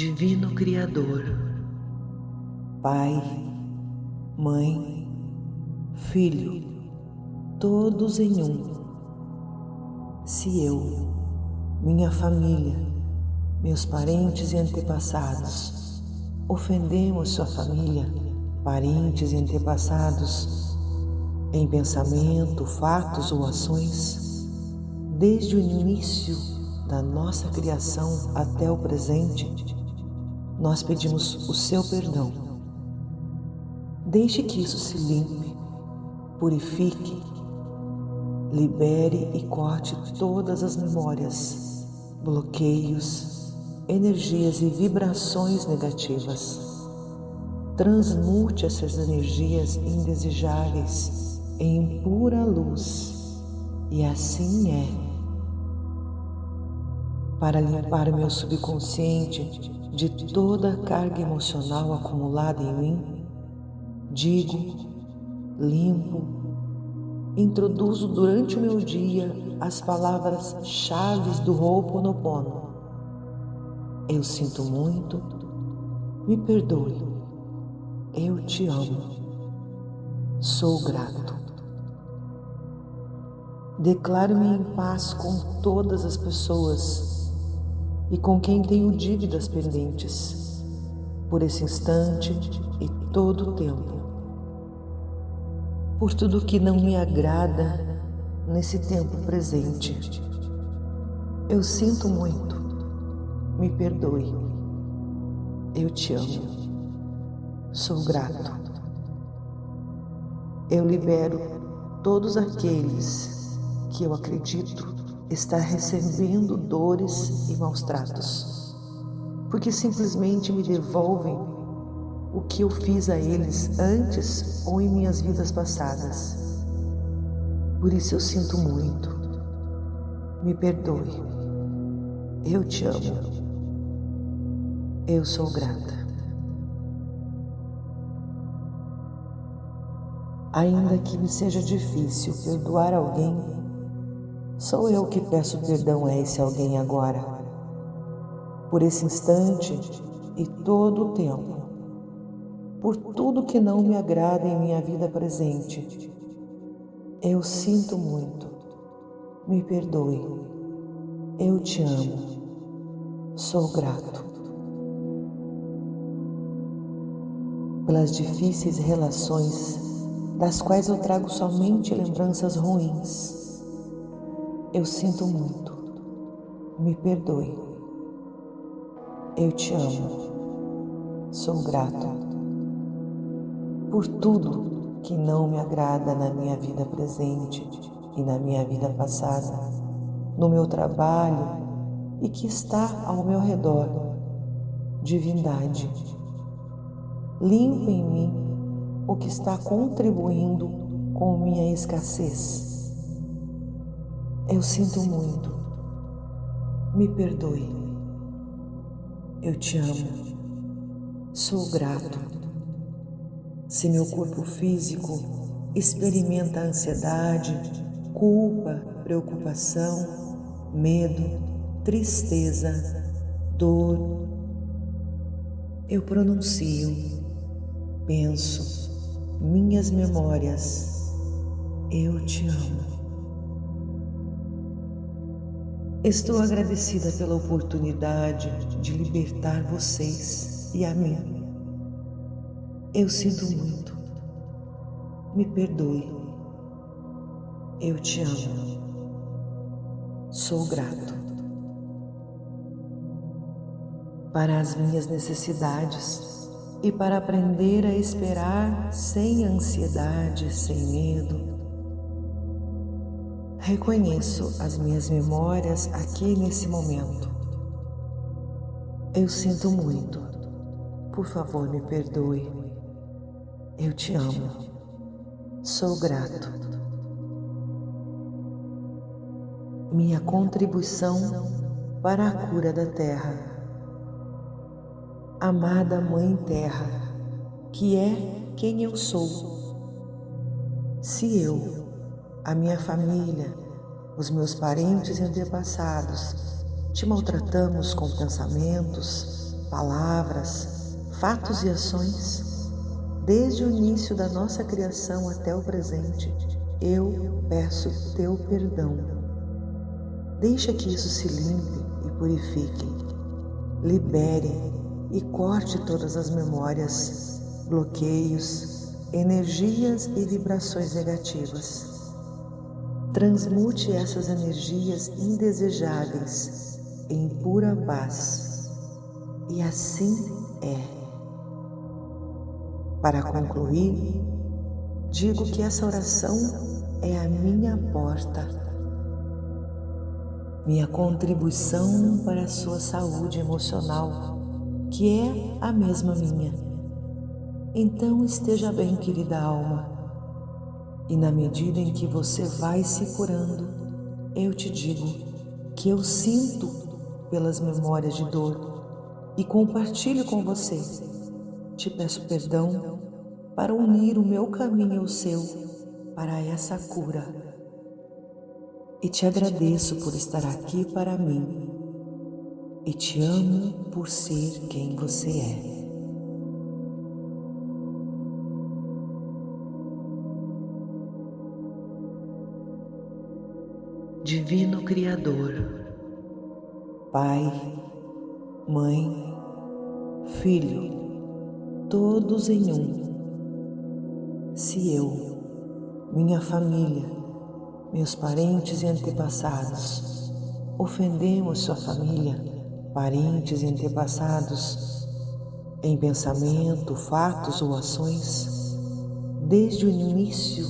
Divino Criador, Pai, Mãe, Filho, todos em um. Se eu, minha família, meus parentes e antepassados, ofendemos sua família, parentes e antepassados, em pensamento, fatos ou ações, desde o início da nossa criação até o presente, nós pedimos o seu perdão. Deixe que isso se limpe, purifique, libere e corte todas as memórias, bloqueios, energias e vibrações negativas. Transmute essas energias indesejáveis em pura luz, e assim é. Para limpar o meu subconsciente de toda a carga emocional acumulada em mim, digo, limpo, introduzo durante o meu dia as palavras chaves do Ho'oponopono. Eu sinto muito, me perdoe, eu te amo, sou grato. Declaro-me em paz com todas as pessoas e com quem tenho dívidas pendentes, por esse instante e todo o tempo. Por tudo que não me agrada nesse tempo presente. Eu sinto muito, me perdoe. Eu te amo, sou grato. Eu libero todos aqueles que eu acredito está recebendo dores e maus tratos, porque simplesmente me devolvem o que eu fiz a eles antes ou em minhas vidas passadas. Por isso eu sinto muito. Me perdoe. Eu te amo. Eu sou grata. Ainda que me seja difícil perdoar alguém, Sou eu que peço perdão a esse alguém agora, por esse instante e todo o tempo, por tudo que não me agrada em minha vida presente. Eu sinto muito, me perdoe, eu te amo, sou grato. Pelas difíceis relações das quais eu trago somente lembranças ruins eu sinto muito. Me perdoe. Eu te amo. Sou grato por tudo que não me agrada na minha vida presente e na minha vida passada, no meu trabalho e que está ao meu redor. Divindade, limpa em mim o que está contribuindo com minha escassez eu sinto muito. Me perdoe. Eu te amo. Sou grato. Se meu corpo físico experimenta ansiedade, culpa, preocupação, medo, tristeza, dor, eu pronuncio, penso, minhas memórias, eu te amo. Estou agradecida pela oportunidade de libertar vocês e a mim. Eu sinto muito. Me perdoe. Eu te amo. Sou grato. Para as minhas necessidades e para aprender a esperar sem ansiedade, sem medo, Reconheço as minhas memórias aqui nesse momento. Eu sinto muito. Por favor, me perdoe. Eu te amo. Sou grato. Minha contribuição para a cura da Terra. Amada Mãe Terra, que é quem eu sou. Se eu a minha família, os meus parentes e antepassados, te maltratamos com pensamentos, palavras, fatos e ações, desde o início da nossa criação até o presente, eu peço teu perdão. Deixa que isso se limpe e purifique. Libere e corte todas as memórias, bloqueios, energias e vibrações negativas. Transmute essas energias indesejáveis em pura paz. E assim é. Para concluir, digo que essa oração é a minha porta, minha contribuição para a sua saúde emocional, que é a mesma minha. Então esteja bem, querida alma e na medida em que você vai se curando, eu te digo que eu sinto pelas memórias de dor e compartilho com você. Te peço perdão para unir o meu caminho ao seu para essa cura. E te agradeço por estar aqui para mim. E te amo por ser quem você é. Divino Criador, Pai, Mãe, Filho, todos em um. Se eu, minha família, meus parentes e antepassados ofendemos sua família, parentes e antepassados, em pensamento, fatos ou ações, desde o início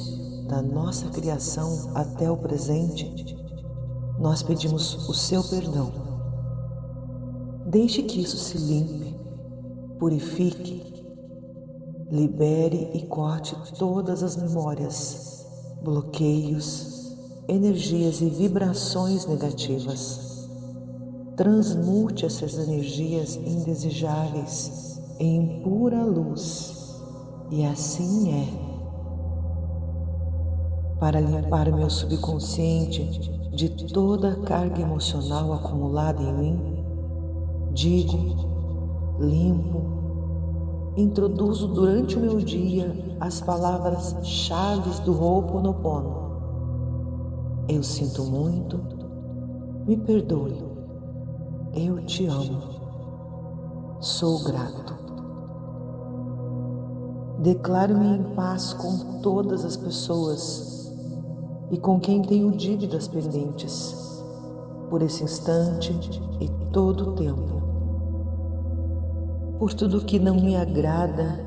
da nossa criação até o presente, nós pedimos o seu perdão. Deixe que isso se limpe, purifique, libere e corte todas as memórias, bloqueios, energias e vibrações negativas. Transmute essas energias indesejáveis em pura luz, e assim é para limpar o meu subconsciente de toda a carga emocional acumulada em mim, digo, limpo, introduzo durante o meu dia as palavras chaves do Ho'oponopono. Eu sinto muito, me perdoe, eu te amo, sou grato. Declaro-me em paz com todas as pessoas e com quem tenho dívidas pendentes, por esse instante e todo o tempo. Por tudo que não me agrada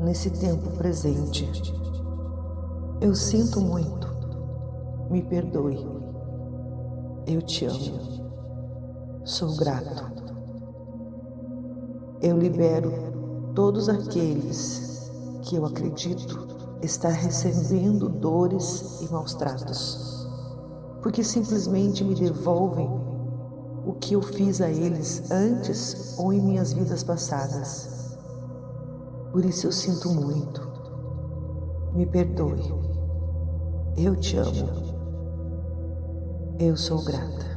nesse tempo presente. Eu sinto muito, me perdoe, eu te amo, sou grato. Eu libero todos aqueles que eu acredito está recebendo dores e maus tratos, porque simplesmente me devolvem o que eu fiz a eles antes ou em minhas vidas passadas. Por isso eu sinto muito. Me perdoe. Eu te amo. Eu sou grata.